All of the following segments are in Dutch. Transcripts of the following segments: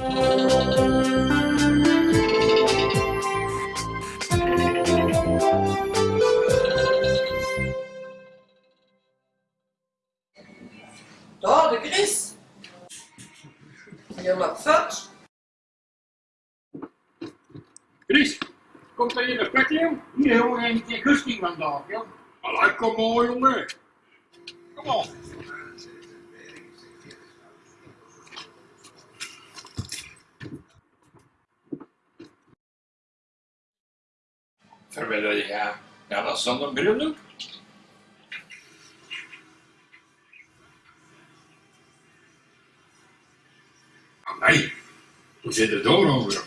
Daar, de Chris. Je mag vet. Chris, komt er hier een plekje? Hier jongen, een keer gusting vandaag, joh. Allee, kom maar, jongen. Kom op. Verwillen je ja, ja, dat is dan een bril doen. Nee, hoe zit het door over?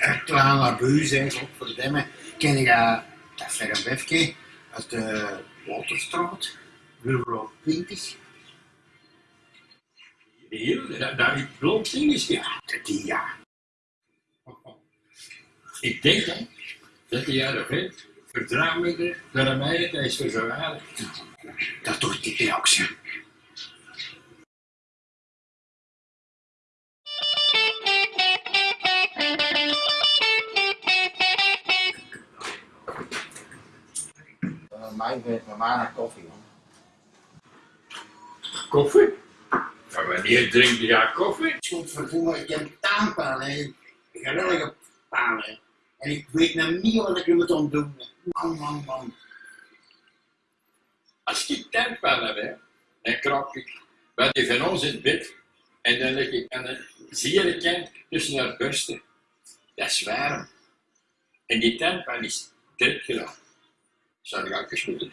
Een kleine buis, hè, godverdomme. Ken je dat verwefje uit de Waterstraat? Nummer 20? Hier, dat, dat is blond dingetje. Ja, dat die ja. Ik denk hè, dat hij jaren vindt, vertrouwelijker dan Amerika is voor zo aardig. Dat toch die reactie. Mij weet mijn maar naar koffie, man. Koffie? Van wanneer drink je ja koffie? Godverdomme, ik heb. Een geweldige hè. En ik weet nou niet wat ik er moet aan doen. Man, man, man. Als ik tuinpan heb, hè, dan krap ik bij die van ons in het bed en dan leg ik aan een zeer tussen haar borsten. Dat is warm. En die tuinpan is druk gedaan. Zou ik ook eens moeten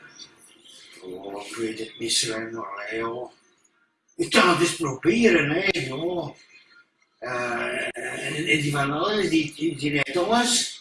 doen. Oh, ik weet het niet zo, maar hè, joh. Ik kan het eens proberen, hè, joh. Eh, en, en die van alles, die, die, die weet alles.